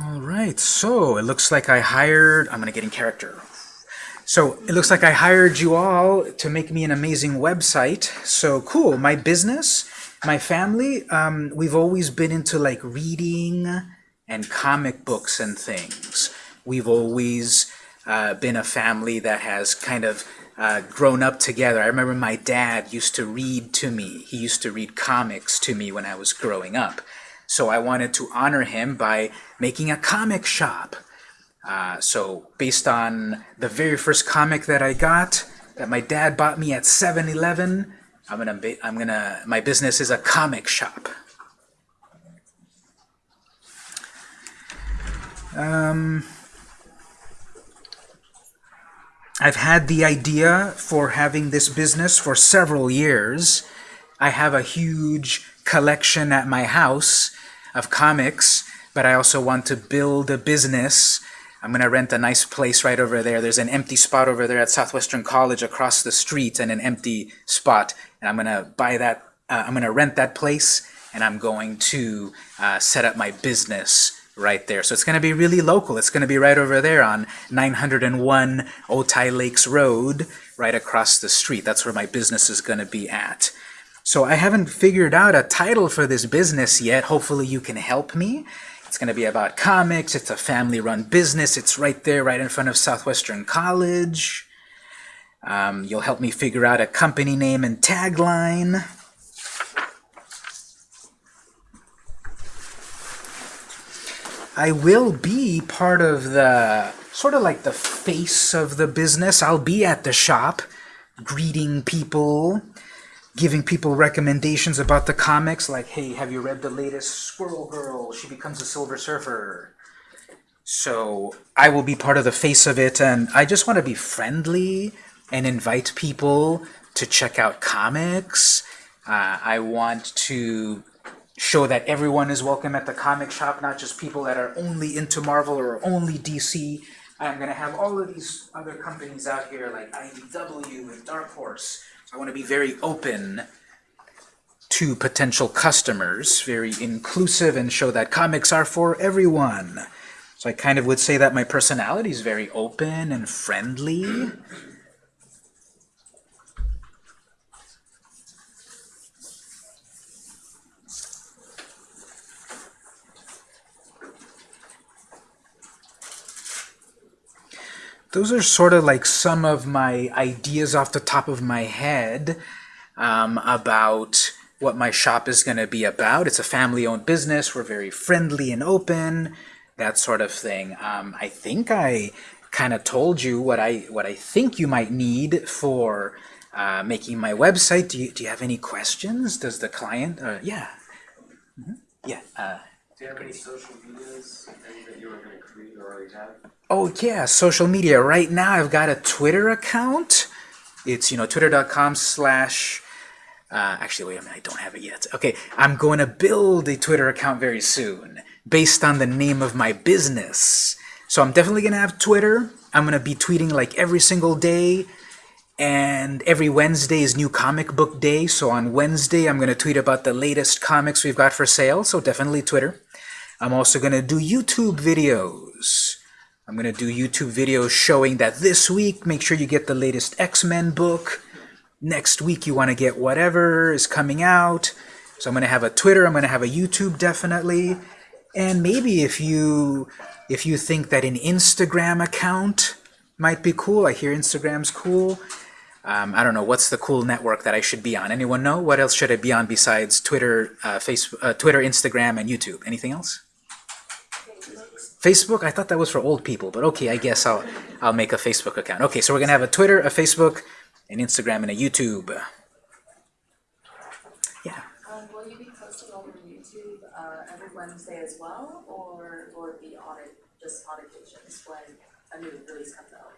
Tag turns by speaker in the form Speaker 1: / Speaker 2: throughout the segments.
Speaker 1: All right, so it looks like I hired, I'm gonna get in character. So it looks like I hired you all to make me an amazing website. So cool, my business, my family, um, we've always been into like reading and comic books and things. We've always uh, been a family that has kind of uh, grown up together. I remember my dad used to read to me. He used to read comics to me when I was growing up. So I wanted to honor him by making a comic shop. Uh, so based on the very first comic that I got, that my dad bought me at 7-Eleven, I'm gonna, I'm gonna, my business is a comic shop. Um, I've had the idea for having this business for several years. I have a huge collection at my house of comics, but I also want to build a business. I'm going to rent a nice place right over there. There's an empty spot over there at Southwestern College across the street and an empty spot. And I'm going to buy that, uh, I'm going to rent that place and I'm going to uh, set up my business right there. So it's going to be really local. It's going to be right over there on 901 Otay Lakes Road, right across the street. That's where my business is going to be at. So I haven't figured out a title for this business yet. Hopefully you can help me. It's going to be about comics. It's a family-run business. It's right there, right in front of Southwestern College. Um, you'll help me figure out a company name and tagline. I will be part of the, sort of like the face of the business. I'll be at the shop, greeting people, giving people recommendations about the comics, like, hey, have you read the latest Squirrel Girl? She becomes a Silver Surfer. So I will be part of the face of it, and I just want to be friendly and invite people to check out comics. Uh, I want to show that everyone is welcome at the comic shop, not just people that are only into Marvel or only DC. I'm going to have all of these other companies out here like IDW and Dark Horse I want to be very open to potential customers, very inclusive, and show that comics are for everyone. So I kind of would say that my personality is very open and friendly. Those are sort of like some of my ideas off the top of my head um, about what my shop is going to be about. It's a family-owned business. We're very friendly and open, that sort of thing. Um, I think I kind of told you what I what I think you might need for uh, making my website. Do you, do you have any questions? Does the client? Uh, yeah. Mm -hmm. Yeah. Uh,
Speaker 2: do you have any social medias that you were going to create or already have?
Speaker 1: Oh yeah, social media. Right now I've got a Twitter account. It's, you know, twitter.com slash... Uh, actually, wait a minute, I don't have it yet. Okay, I'm going to build a Twitter account very soon based on the name of my business. So I'm definitely going to have Twitter. I'm going to be tweeting like every single day. And every Wednesday is new comic book day. So on Wednesday, I'm going to tweet about the latest comics we've got for sale. So definitely Twitter. I'm also going to do YouTube videos. I'm going to do YouTube videos showing that this week, make sure you get the latest X-Men book. Next week, you want to get whatever is coming out. So I'm going to have a Twitter, I'm going to have a YouTube definitely. And maybe if you if you think that an Instagram account might be cool, I hear Instagram's cool. Um, I don't know, what's the cool network that I should be on? Anyone know? What else should I be on besides Twitter, uh, Facebook, uh, Twitter, Instagram, and YouTube? Anything else? Facebook? I thought that was for old people, but okay, I guess I'll, I'll make a Facebook account. Okay, so we're going to have a Twitter, a Facebook, an Instagram, and a YouTube.
Speaker 3: Yeah. Um, will you be posting over YouTube uh, every Wednesday as well, or will it be on it, just on occasions when a new release comes out?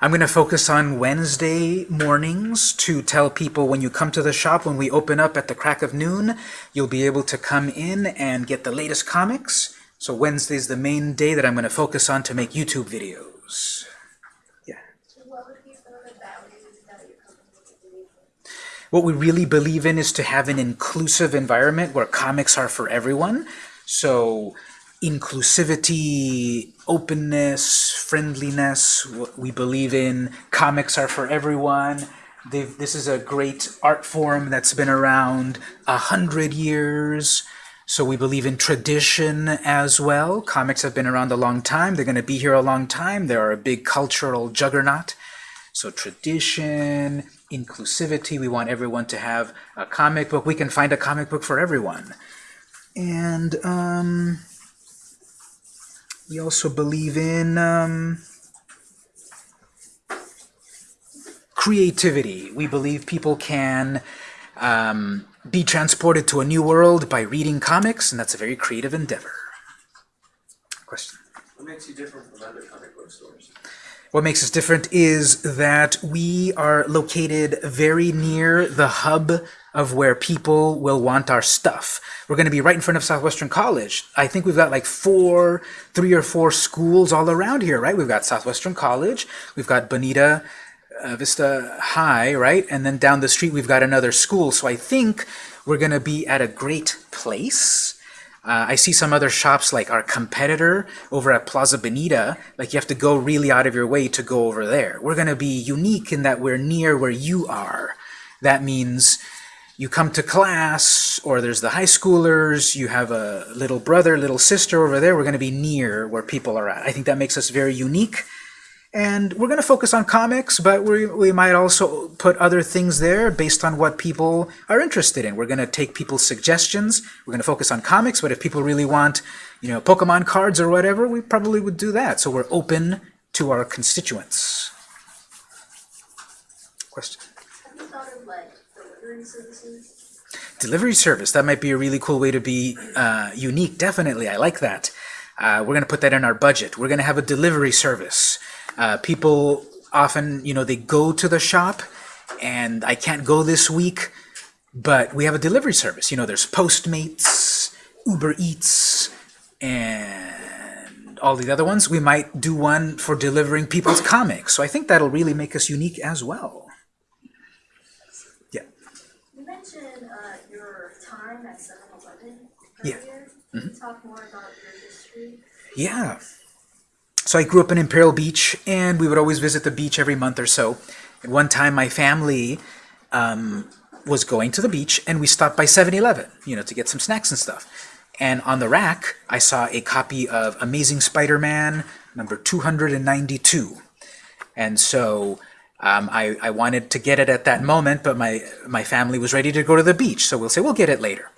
Speaker 1: I'm going to focus on Wednesday mornings to tell people when you come to the shop, when we open up at the crack of noon, you'll be able to come in and get the latest comics, so Wednesday is the main day that I'm going to focus on to make YouTube videos. Yeah. What we really believe in is to have an inclusive environment where comics are for everyone. So inclusivity, openness, friendliness. What We believe in comics are for everyone. They've, this is a great art form that's been around a hundred years. So we believe in tradition as well. Comics have been around a long time. They're going to be here a long time. They are a big cultural juggernaut. So tradition, inclusivity, we want everyone to have a comic book. We can find a comic book for everyone. And um, we also believe in um, creativity. We believe people can um, be transported to a new world by reading comics, and that's a very creative endeavor. Question?
Speaker 2: What makes you different from other comic book stores?
Speaker 1: What makes us different is that we are located very near the hub of where people will want our stuff. We're going to be right in front of Southwestern College. I think we've got like four, three or four schools all around here, right? We've got Southwestern College, we've got Bonita uh, Vista High, right? And then down the street we've got another school. So I think we're going to be at a great place. Uh, I see some other shops like our competitor over at Plaza Bonita, like you have to go really out of your way to go over there. We're going to be unique in that we're near where you are. That means you come to class, or there's the high schoolers, you have a little brother, little sister over there, we're going to be near where people are at. I think that makes us very unique. And we're going to focus on comics, but we, we might also put other things there based on what people are interested in. We're going to take people's suggestions. We're going to focus on comics, but if people really want, you know, Pokemon cards or whatever, we probably would do that. So we're open to our constituents. Question?
Speaker 3: Have you thought of like delivery services?
Speaker 1: Delivery service, that might be a really cool way to be uh, unique. Definitely, I like that. Uh, we're going to put that in our budget. We're going to have a delivery service. Uh, people often, you know, they go to the shop and I can't go this week, but we have a delivery service. You know, there's Postmates, Uber Eats, and all the other ones. We might do one for delivering people's comics. So I think that'll really make us unique as well. Yeah.
Speaker 3: You mentioned uh, your time at 7-Eleven
Speaker 1: Yeah.
Speaker 3: earlier. Can you talk more about your history?
Speaker 1: Yeah. So I grew up in Imperial Beach, and we would always visit the beach every month or so. And one time, my family um, was going to the beach, and we stopped by 7-Eleven, you know, to get some snacks and stuff. And on the rack, I saw a copy of Amazing Spider-Man number 292. And so um, I, I wanted to get it at that moment, but my, my family was ready to go to the beach. So we'll say, we'll get it later.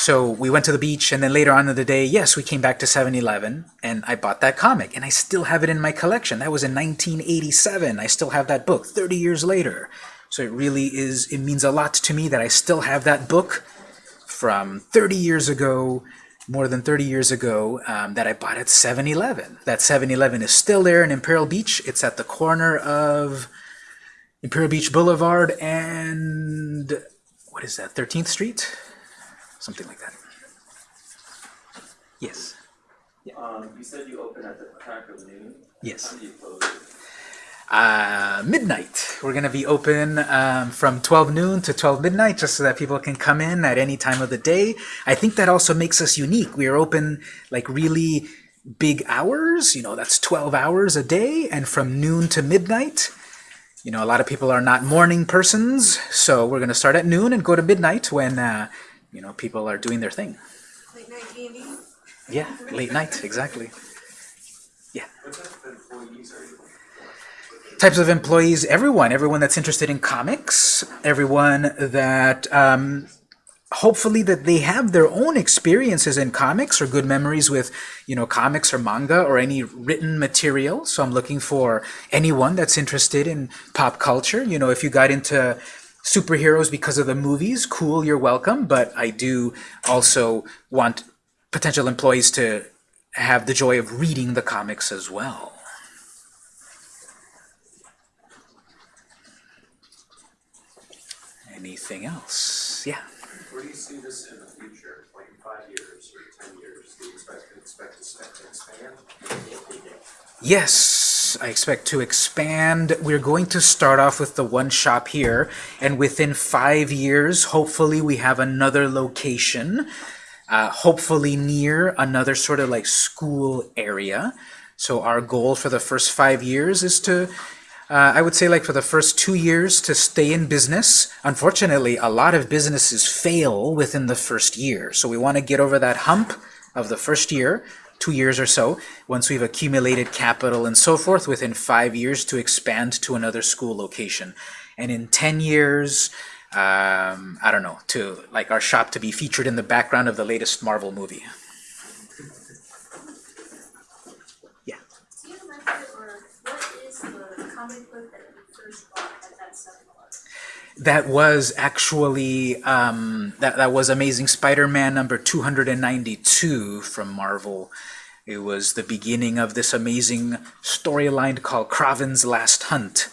Speaker 1: So we went to the beach, and then later on in the day, yes, we came back to 7-Eleven, and I bought that comic, and I still have it in my collection. That was in 1987. I still have that book 30 years later. So it really is, it means a lot to me that I still have that book from 30 years ago, more than 30 years ago, um, that I bought at 7-Eleven. That 7-Eleven is still there in Imperial Beach. It's at the corner of Imperial Beach Boulevard and, what is that, 13th Street? Something like that. Yes.
Speaker 2: Um, you said you open at the crack of noon?
Speaker 1: Yes.
Speaker 2: How do you close?
Speaker 1: Uh, midnight. We're going to be open um, from 12 noon to 12 midnight just so that people can come in at any time of the day. I think that also makes us unique. We are open like really big hours, you know, that's 12 hours a day, and from noon to midnight. You know, a lot of people are not morning persons, so we're going to start at noon and go to midnight when, uh, you know, people are doing their thing.
Speaker 3: Late night candy?
Speaker 1: Yeah, late night, exactly.
Speaker 2: What type of employees are you?
Speaker 1: types of employees, everyone, everyone that's interested in comics, everyone that um, hopefully that they have their own experiences in comics or good memories with, you know, comics or manga or any written material. So I'm looking for anyone that's interested in pop culture. You know, if you got into superheroes because of the movies, cool, you're welcome. But I do also want potential employees to have the joy of reading the comics as well. Anything else? Yeah.
Speaker 2: Where do you see this in the future, like in five years or ten years? Do you expect, expect to to expand?
Speaker 1: Yes, I expect to expand. We're going to start off with the one shop here, and within five years, hopefully we have another location. uh, hopefully near another sort of like school area. So our goal for the first five years is to, uh, I would say like for the first two years to stay in business. Unfortunately, a lot of businesses fail within the first year. So we want to get over that hump of the first year, two years or so, once we've accumulated capital and so forth, within five years to expand to another school location. And in 10 years, um, I don't know, to like our shop to be featured in the background of the latest Marvel movie. Yeah.
Speaker 4: Do you remember, or what is the comic book that you first bought at that seven eleven?
Speaker 1: That was actually um, that that was Amazing Spider-Man number 292 from Marvel. It was the beginning of this amazing storyline called Kraven's Last Hunt,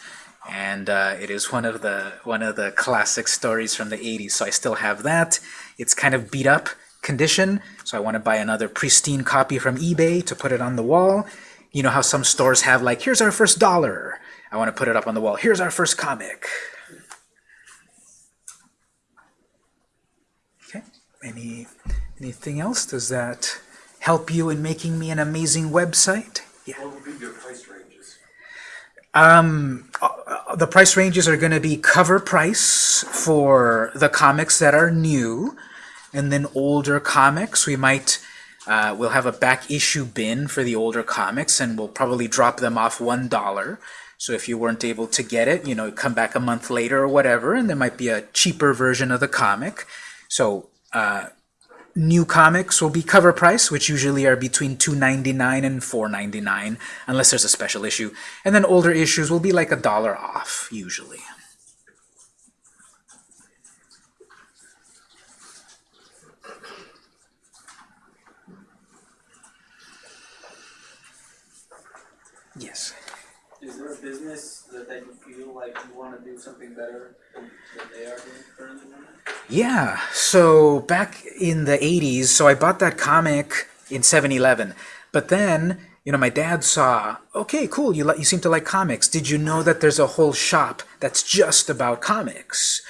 Speaker 1: and uh, it is one of the one of the classic stories from the 80s. So I still have that. It's kind of beat up condition, so I want to buy another pristine copy from eBay to put it on the wall. You know how some stores have like, here's our first dollar. I want to put it up on the wall. Here's our first comic. Okay. Any anything else? Does that help you in making me an amazing website? Yeah.
Speaker 2: What would be your price ranges?
Speaker 1: Um, uh, the price ranges are going to be cover price for the comics that are new, and then older comics we might uh, we'll have a back issue bin for the older comics, and we'll probably drop them off one dollar. So if you weren't able to get it, you know, come back a month later or whatever, and there might be a cheaper version of the comic. So uh, new comics will be cover price, which usually are between $2.99 and $4.99, unless there's a special issue. And then older issues will be like a dollar off, usually. Yes.
Speaker 5: Is there a business that, that you feel like you wanna do something better than they are doing currently?
Speaker 1: Yeah, so back in the 80s, so I bought that comic in 7-Eleven. But then, you know, my dad saw, okay, cool, you, you seem to like comics. Did you know that there's a whole shop that's just about comics?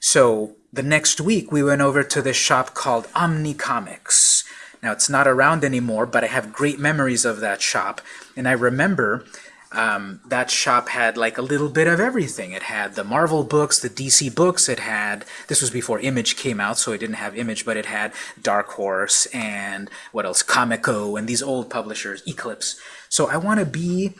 Speaker 1: So the next week, we went over to this shop called Omni Comics. Now, it's not around anymore, but I have great memories of that shop. And I remember um, that shop had like a little bit of everything. It had the Marvel books, the DC books. It had, this was before Image came out, so it didn't have Image, but it had Dark Horse and what else, Comico and these old publishers, Eclipse. So I want to be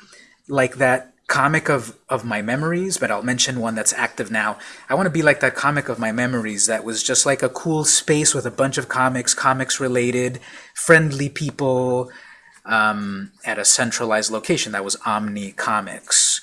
Speaker 1: like that comic of, of my memories, but I'll mention one that's active now. I want to be like that comic of my memories that was just like a cool space with a bunch of comics, comics related, friendly people, um, at a centralized location. That was Omni Comics.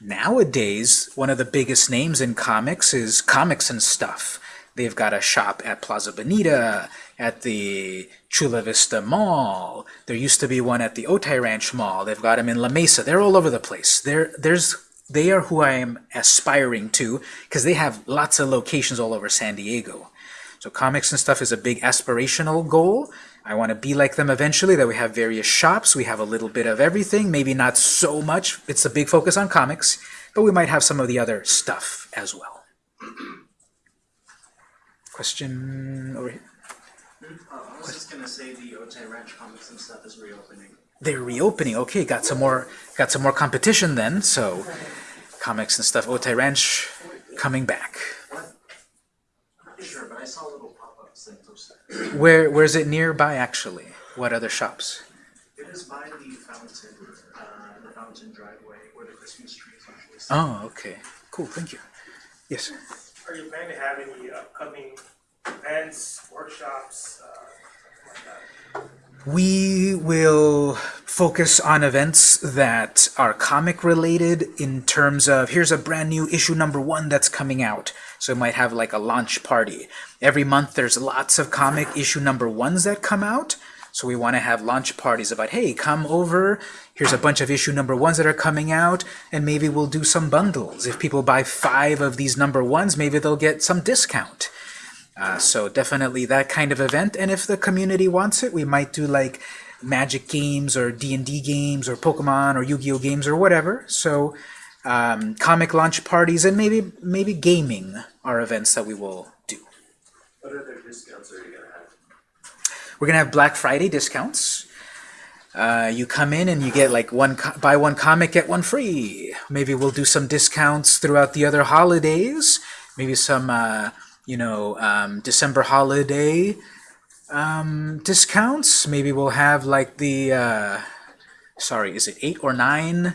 Speaker 1: Nowadays, one of the biggest names in comics is Comics and Stuff. They've got a shop at Plaza Bonita, at the Chula Vista Mall. There used to be one at the Otay Ranch Mall. They've got them in La Mesa. They're all over the place. They're, there's, they are who I am aspiring to because they have lots of locations all over San Diego. So comics and stuff is a big aspirational goal. I want to be like them eventually, that we have various shops, we have a little bit of everything, maybe not so much, it's a big focus on comics, but we might have some of the other stuff as well. Question over here?
Speaker 6: Oh, I was just gonna say the Otay Ranch comics and stuff is reopening.
Speaker 1: They're reopening. Okay, got some more got some more competition then, so comics and stuff. Otay Ranch coming back.
Speaker 6: Sure, but I saw little pop-ups and those.
Speaker 1: Where where's it nearby actually? What other shops?
Speaker 6: It is by the fountain, uh, the fountain driveway where the Christmas tree is usually. set.
Speaker 1: Oh, okay. Cool, thank you. Yes.
Speaker 7: Are you planning to have any upcoming events, workshops, uh, something like that?
Speaker 1: We will focus on events that are comic related in terms of here's a brand new issue number one that's coming out. So it might have like a launch party. Every month there's lots of comic issue number ones that come out. So we want to have launch parties about, hey, come over, here's a bunch of issue number ones that are coming out, and maybe we'll do some bundles. If people buy five of these number ones, maybe they'll get some discount. Uh, so definitely that kind of event. And if the community wants it, we might do like Magic games or D&D games or Pokemon or Yu-Gi-Oh games or whatever. So um, comic launch parties and maybe maybe gaming are events that we will do.
Speaker 2: What other discounts are you gonna have?
Speaker 1: we're gonna have Black Friday discounts. Uh, you come in and you get like one buy one comic get one free. Maybe we'll do some discounts throughout the other holidays. Maybe some uh, you know um, December holiday um, discounts. Maybe we'll have like the uh, sorry, is it eight or nine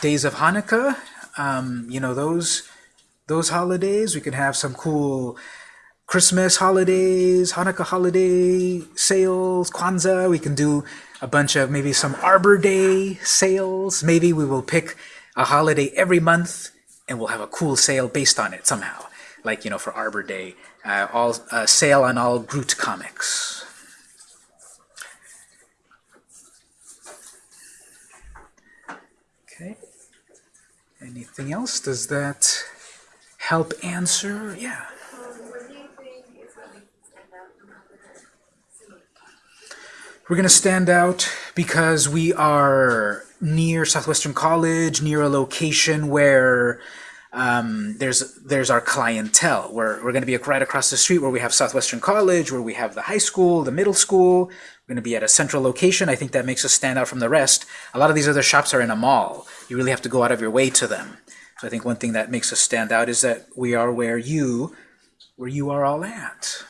Speaker 1: days of Hanukkah? Um, you know those those holidays. We could have some cool Christmas holidays, Hanukkah holiday sales, Kwanzaa. We can do a bunch of maybe some Arbor Day sales. Maybe we will pick a holiday every month and we'll have a cool sale based on it somehow. Like, you know, for Arbor Day, uh, all uh, sale on all Groot comics. Okay. Anything else? Does that help answer? Yeah. We're going to stand out because we are near Southwestern College, near a location where um, there's there's our clientele. We're, we're going to be right across the street where we have Southwestern College, where we have the high school, the middle school. We're going to be at a central location. I think that makes us stand out from the rest. A lot of these other shops are in a mall. You really have to go out of your way to them. So I think one thing that makes us stand out is that we are where you, where you are all at.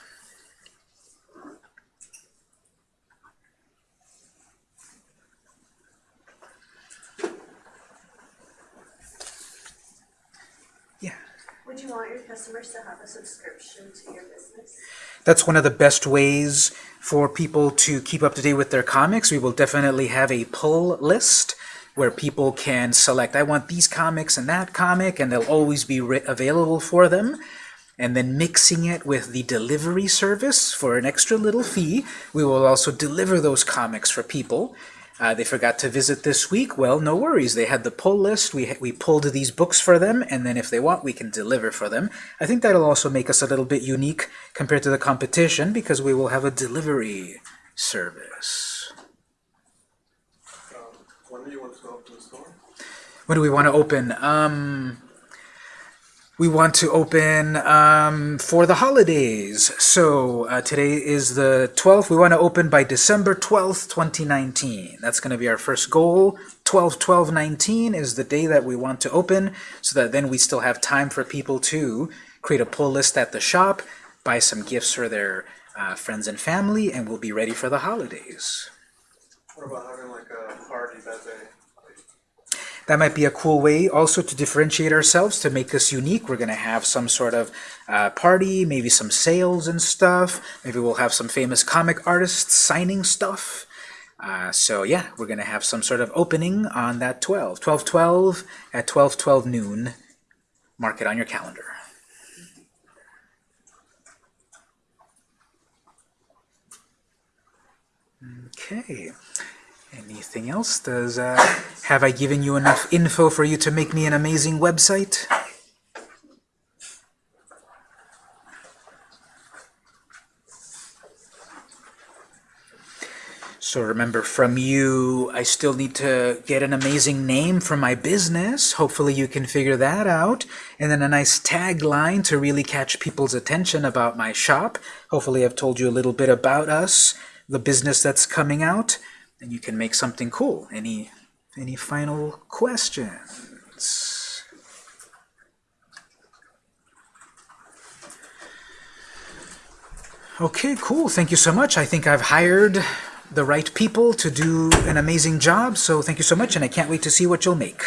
Speaker 4: Would you want your customers to have a subscription to your business?
Speaker 1: That's one of the best ways for people to keep up to date with their comics. We will definitely have a pull list where people can select, I want these comics and that comic, and they'll always be available for them. And then mixing it with the delivery service for an extra little fee, we will also deliver those comics for people. Uh, they forgot to visit this week. Well, no worries. They had the pull list. We we pulled these books for them, and then if they want, we can deliver for them. I think that'll also make us a little bit unique compared to the competition because we will have a delivery service.
Speaker 2: Um, when do you want to open the store?
Speaker 1: When do we want to open? Um, we want to open um, for the holidays. So uh, today is the 12th. We want to open by December 12th, 2019. That's going to be our first goal. 12 12 19 is the day that we want to open so that then we still have time for people to create a pull list at the shop, buy some gifts for their uh, friends and family, and we'll be ready for the holidays.
Speaker 2: What about having like a party that day?
Speaker 1: That might be a cool way also to differentiate ourselves, to make us unique. We're going to have some sort of uh, party, maybe some sales and stuff. Maybe we'll have some famous comic artists signing stuff. Uh, so yeah, we're going to have some sort of opening on that 12. 12-12 at 12-12 noon. Mark it on your calendar. Okay. Anything else? Does uh, have I given you enough info for you to make me an amazing website? So remember, from you, I still need to get an amazing name for my business. Hopefully you can figure that out. And then a nice tagline to really catch people's attention about my shop. Hopefully I've told you a little bit about us, the business that's coming out, and you can make something cool. Any, any final questions? Okay, cool. Thank you so much. I think I've hired the right people to do an amazing job, so thank you so much, and I can't wait to see what you'll make.